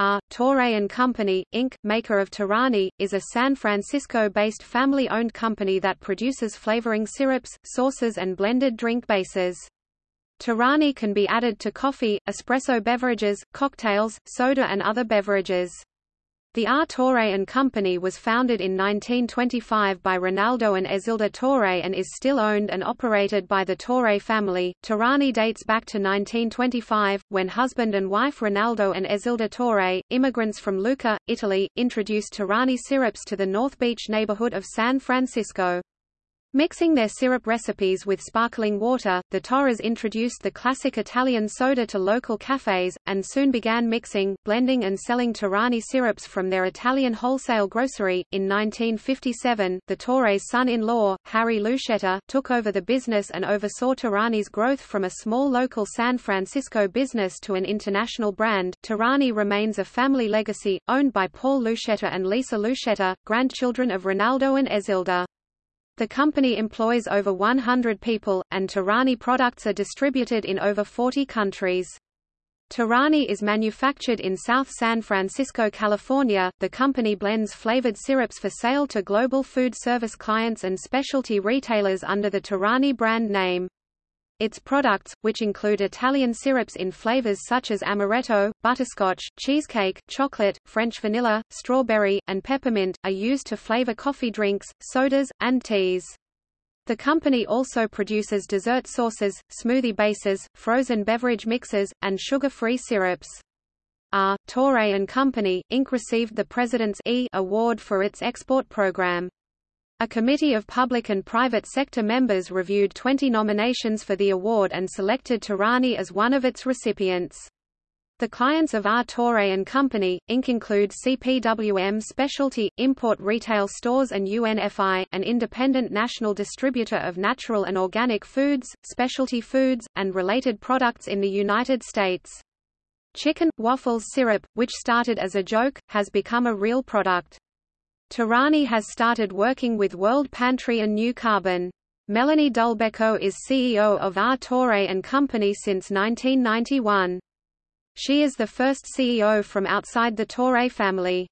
R. Torre & Company, Inc., maker of Torani, is a San Francisco-based family-owned company that produces flavoring syrups, sauces and blended drink bases. Torani can be added to coffee, espresso beverages, cocktails, soda and other beverages. The R. Torre & Company was founded in 1925 by Rinaldo and Ezilda Torre and is still owned and operated by the Torre family. Torani dates back to 1925, when husband and wife Rinaldo and Ezilda Torre, immigrants from Lucca, Italy, introduced Torani syrups to the North Beach neighborhood of San Francisco. Mixing their syrup recipes with sparkling water, the Torres introduced the classic Italian soda to local cafes, and soon began mixing, blending and selling Torani syrups from their Italian wholesale grocery. In 1957, the Torres' son-in-law, Harry Lucchetta, took over the business and oversaw Torani's growth from a small local San Francisco business to an international brand. Torani remains a family legacy, owned by Paul Lucchetta and Lisa Lucchetta, grandchildren of Rinaldo and Ezilda. The company employs over 100 people, and Torani products are distributed in over 40 countries. Torani is manufactured in South San Francisco, California. The company blends flavored syrups for sale to global food service clients and specialty retailers under the Torani brand name. Its products, which include Italian syrups in flavors such as amaretto, butterscotch, cheesecake, chocolate, French vanilla, strawberry, and peppermint, are used to flavor coffee drinks, sodas, and teas. The company also produces dessert sauces, smoothie bases, frozen beverage mixes, and sugar-free syrups. R. Torre & Company, Inc. received the President's E Award for its export program. A committee of public and private sector members reviewed 20 nominations for the award and selected Torani as one of its recipients. The clients of R. Torre & Company, Inc. include CPWM Specialty, Import Retail Stores and UNFI, an independent national distributor of natural and organic foods, specialty foods, and related products in the United States. Chicken, waffles syrup, which started as a joke, has become a real product. Torani has started working with World Pantry and New Carbon. Melanie Dulbecco is CEO of R. Torre & Company since 1991. She is the first CEO from outside the Torre family.